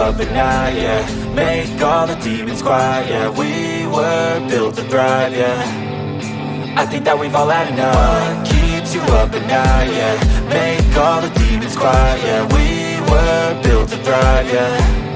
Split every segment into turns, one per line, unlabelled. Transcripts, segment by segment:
up at night, yeah Make all the demons quiet, yeah We were built to thrive, yeah. I think that we've all had enough. Keeps you up at night, yeah? Make all the demons quiet, yeah We were built to thrive, yeah.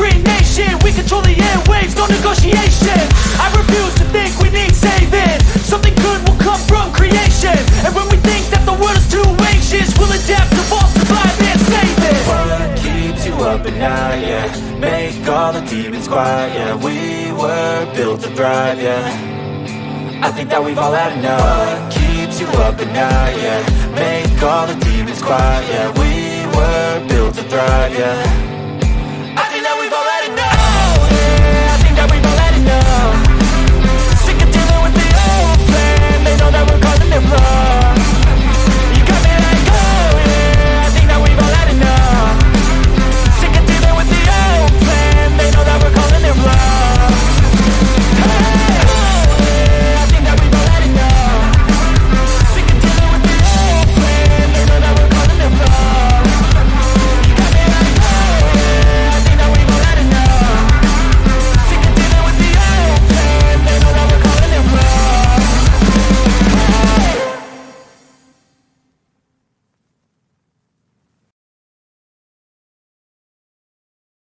Screen nation We control the airwaves, no negotiation. I refuse to think we need saving. Something good will come from creation. And when we think that the world is too anxious We'll adapt, evolve, survive and save it.
What keeps you up at night, yeah. Make all the demons quiet, yeah. We were built to thrive, yeah. I think that we've all had enough. What keeps you up at night, yeah. Make all the demons quiet, yeah. We were built to thrive, yeah